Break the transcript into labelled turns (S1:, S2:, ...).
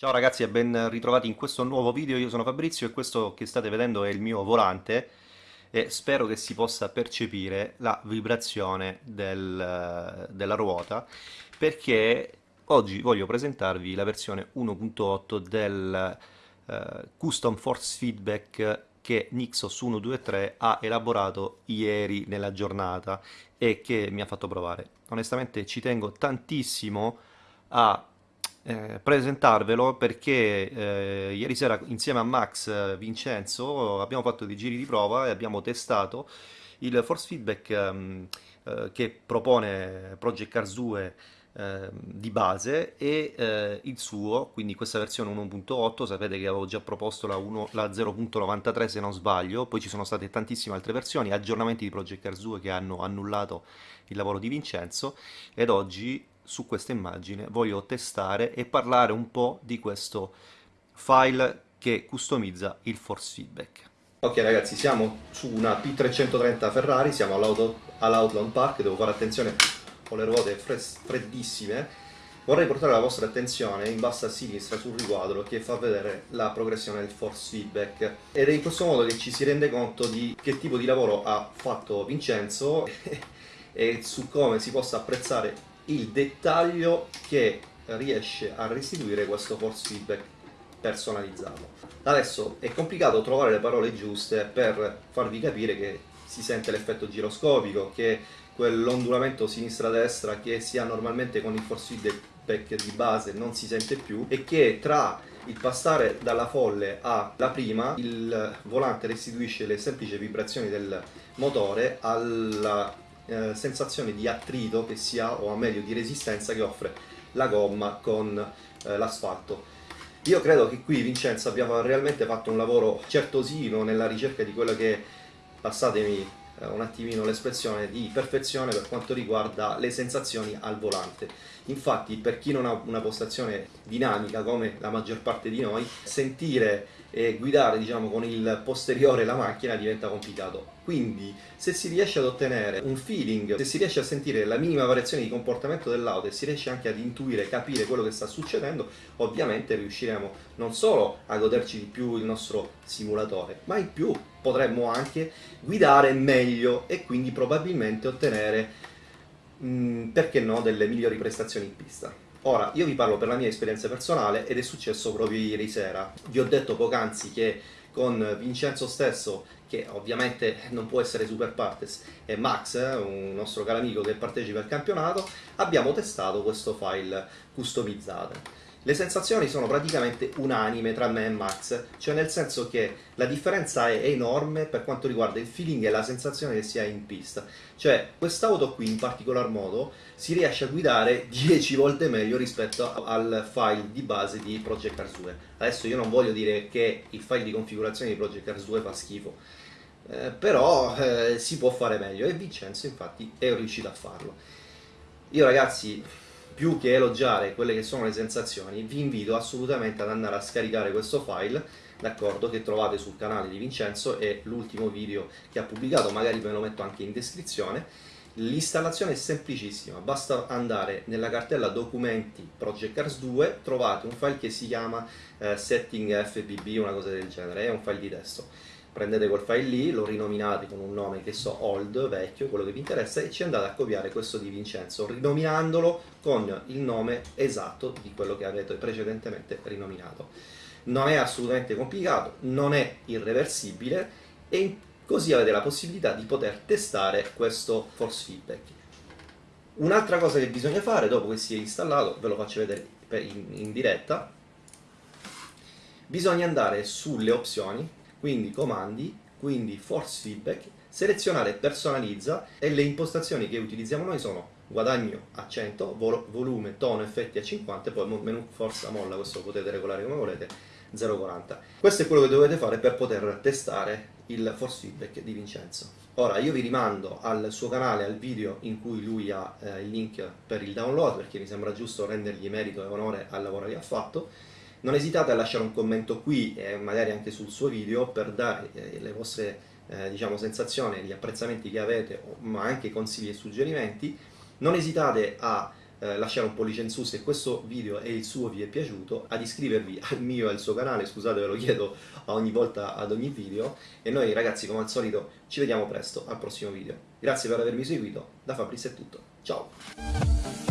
S1: Ciao ragazzi e ben ritrovati in questo nuovo video, io sono Fabrizio e questo che state vedendo è il mio volante e spero che si possa percepire la vibrazione del, della ruota perché oggi voglio presentarvi la versione 1.8 del uh, Custom Force Feedback che Nixos 123 ha elaborato ieri nella giornata e che mi ha fatto provare. Onestamente ci tengo tantissimo a eh, presentarvelo perché eh, ieri sera insieme a Max eh, Vincenzo abbiamo fatto dei giri di prova e abbiamo testato il force feedback ehm, eh, che propone Project Cars 2 ehm, di base e eh, il suo, quindi questa versione 1.8, sapete che avevo già proposto la, la 0.93 se non sbaglio, poi ci sono state tantissime altre versioni, aggiornamenti di Project Cars 2 che hanno annullato il lavoro di Vincenzo. Ed oggi su questa immagine voglio testare e parlare un po' di questo file che customizza il force feedback. Ok ragazzi, siamo su una P330 Ferrari, siamo all'Outland Park, devo fare attenzione con le ruote freddissime. Vorrei portare la vostra attenzione in basso a sinistra sul riquadro che fa vedere la progressione del force feedback ed è in questo modo che ci si rende conto di che tipo di lavoro ha fatto Vincenzo e su come si possa apprezzare il dettaglio che riesce a restituire questo force feedback personalizzato. Adesso è complicato trovare le parole giuste per farvi capire che si sente l'effetto giroscopico, che quell'ondulamento sinistra-destra che si ha normalmente con il force feedback di base non si sente più e che tra il passare dalla folle alla prima il volante restituisce le semplici vibrazioni del motore alla eh, sensazione di attrito che si ha, o meglio di resistenza che offre la gomma con eh, l'asfalto. Io credo che qui Vincenzo abbia realmente fatto un lavoro certosino nella ricerca di quello che, passatemi eh, un attimino l'espressione, di perfezione per quanto riguarda le sensazioni al volante. Infatti per chi non ha una postazione dinamica come la maggior parte di noi, sentire e guidare diciamo, con il posteriore la macchina diventa complicato. Quindi se si riesce ad ottenere un feeling, se si riesce a sentire la minima variazione di comportamento dell'auto e si riesce anche ad intuire, capire quello che sta succedendo, ovviamente riusciremo non solo a goderci di più il nostro simulatore, ma in più potremmo anche guidare meglio e quindi probabilmente ottenere, mh, mm, perché no, delle migliori prestazioni in pista. Ora, io vi parlo per la mia esperienza personale ed è successo proprio ieri sera. Vi ho detto poc'anzi che con Vincenzo stesso, che ovviamente non può essere super partes, e Max, eh, un nostro caro amico che partecipa al campionato, abbiamo testato questo file customizzato. Le sensazioni sono praticamente unanime tra me e Max, cioè nel senso che la differenza è enorme per quanto riguarda il feeling e la sensazione che si ha in pista. Cioè, quest'auto qui in particolar modo si riesce a guidare 10 volte meglio rispetto al file di base di Project Cars 2. Adesso io non voglio dire che il file di configurazione di Project Cars 2 fa schifo, eh, però eh, si può fare meglio e Vincenzo infatti è riuscito a farlo. Io ragazzi più che elogiare quelle che sono le sensazioni, vi invito assolutamente ad andare a scaricare questo file, d'accordo, che trovate sul canale di Vincenzo, è l'ultimo video che ha pubblicato, magari ve lo metto anche in descrizione. L'installazione è semplicissima, basta andare nella cartella documenti Project Cars 2, trovate un file che si chiama eh, setting fbb, una cosa del genere, è un file di testo prendete quel file lì, lo rinominate con un nome che so, old, vecchio, quello che vi interessa, e ci andate a copiare questo di Vincenzo, rinominandolo con il nome esatto di quello che avete precedentemente rinominato. Non è assolutamente complicato, non è irreversibile e così avete la possibilità di poter testare questo force feedback. Un'altra cosa che bisogna fare dopo che si è installato, ve lo faccio vedere in, in diretta, bisogna andare sulle opzioni quindi comandi, quindi force feedback, selezionare personalizza e le impostazioni che utilizziamo noi sono guadagno a 100, vol volume, tono, effetti a 50 e poi menu forza molla, questo potete regolare come volete, 0,40. Questo è quello che dovete fare per poter testare il force feedback di Vincenzo. Ora io vi rimando al suo canale, al video in cui lui ha eh, il link per il download perché mi sembra giusto rendergli merito e onore al lavoro che ha fatto non esitate a lasciare un commento qui e magari anche sul suo video per dare eh, le vostre eh, diciamo, sensazioni, gli apprezzamenti che avete, ma anche consigli e suggerimenti. Non esitate a eh, lasciare un pollice in su se questo video e il suo vi è piaciuto, ad iscrivervi al mio e al suo canale, scusate ve lo chiedo ogni volta ad ogni video, e noi ragazzi come al solito ci vediamo presto al prossimo video. Grazie per avermi seguito, da Fabrizio è tutto, ciao!